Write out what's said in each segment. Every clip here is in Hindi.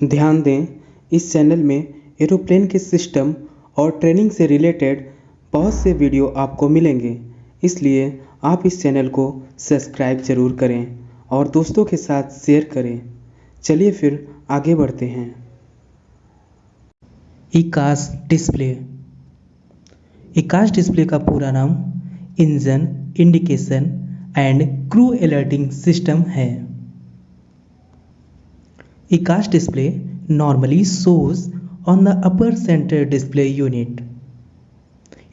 ध्यान दें, इस चैनल में एरोप्लेन के सिस्टम और ट्रेनिंग से रिलेटेड बहुत से वीडियो आपको मिलेंगे। इसलिए आप इस चैनल को सब्सक्राइब ज़रूर करें और दोस्तों के साथ शेयर करें। चलिए फिर आगे बढ़ते हैं। इकास डिस्प्ले। इकास डिस्प्ले का पूरा नाम engine, indication and crew alerting system है। EICAS display normally shows on the upper center display unit.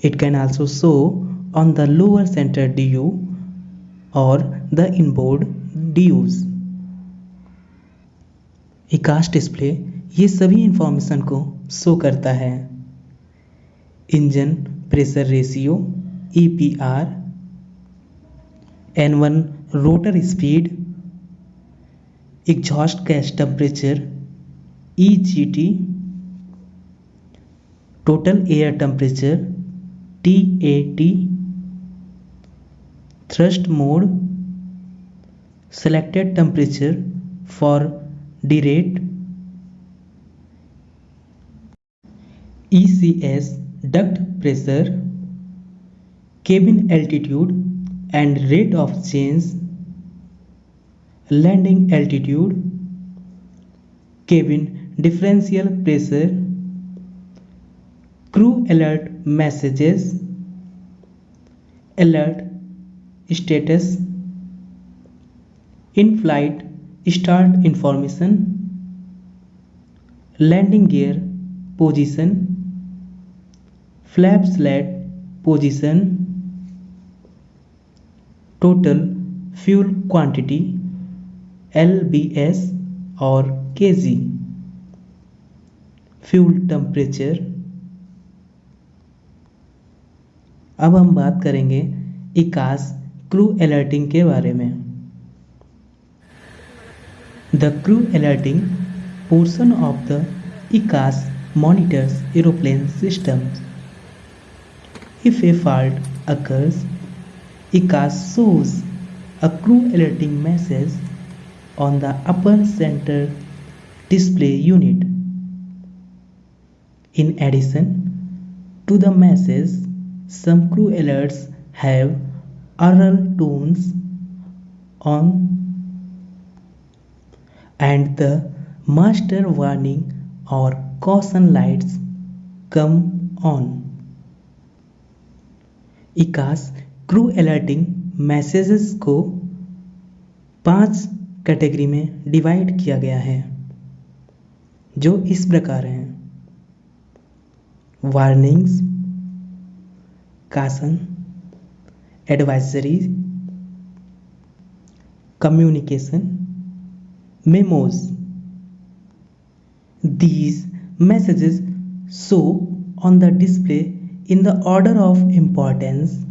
It can also show on the lower center DU or the inboard DUs. EICAS display ये सभी इंफॉर्मेशन को शो करता है engine pressure ratio E P R N one rotor speed exhaust gas temperature E G T total air temperature T A T thrust mode selected temperature for derate E C S duct pressure cabin altitude and rate of change landing altitude cabin differential pressure crew alert messages alert status in-flight start information landing gear position flap slat position total fuel quantity L B S और के जी फ्यूल टेम्परेचर अब हम बात करेंगे इकास क्रू अलर्टिंग के बारे में। The crew alerting portion of the EICAS monitors aeroplane system if a fault occurs EICAS shows a crew alerting message on the upper center display unit. In addition to the message, some crew alerts have oral tones on and the master warning or caution lights come on. EICAS crew alerting messages को पांच कैटेगरी में डिवाइड किया गया है, जो इस प्रकार हैं। Warnings caution advisory communication memos these messages show on the display in the order of importance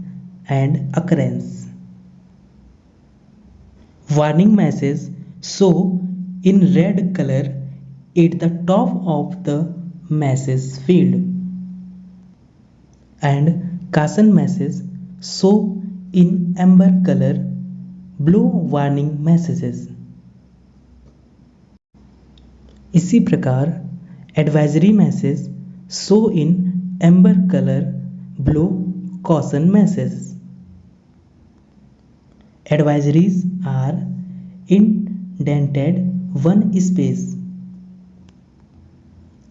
and occurrence warning message show in red colour at the top of the message field and caution message show in amber colour blue warning messages इसी प्रकार advisory message show in amber colour blue caution message advisories are indented one space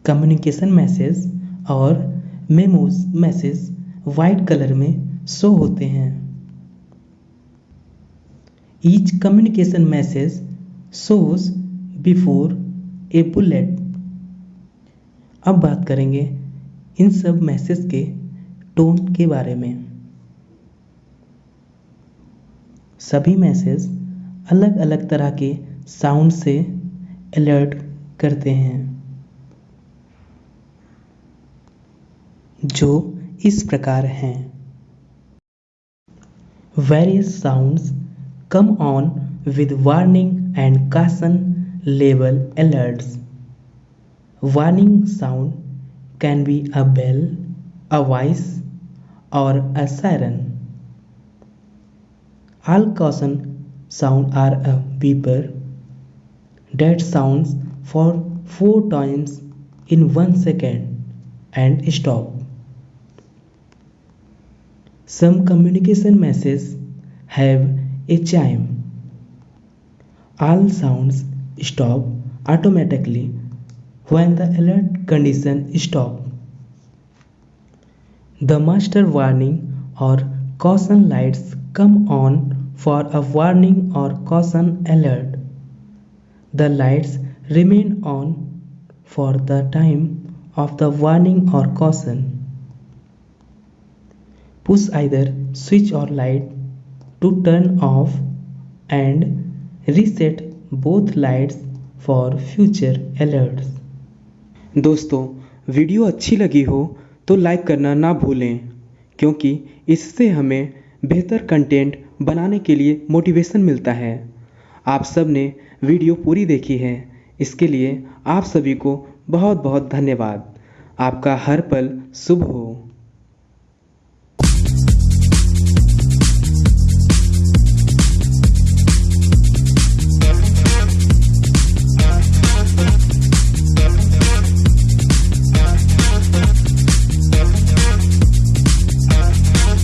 communication message और मेमोज मैसेज वाइट कलर में शो होते हैं। Each communication message shows before a bullet अब बात करेंगे इन सब मैसेज के टोन के बारे में। सभी मैसेज अलग अलग तरह के साउंड से अलर्ट करते हैं जो इस प्रकार हैं various sounds come on with warning and caution label alerts. Warning sound can be a bell, a voice, or a siren. All caution sound are a beeper that sounds for four times in one second and stop. Some communication messages have a chime. All sounds stop automatically when the alert condition stop. The master warning or caution lights come on for a warning or caution alert. The lights remain on for the time of the warning or caution. Push either switch or light to turn off and reset both lights for future alerts. दोस्तों वीडियो अच्छी लगी हो तो लाइक करना ना भूलें क्योंकि इससे हमें बेहतर कंटेंट बनाने के लिए मोटिवेशन मिलता है। आप सबने वीडियो पूरी देखी है। इसके लिए आप सभी को बहुत बहुत धन्यवाद। आपका हर पल शुभ हो।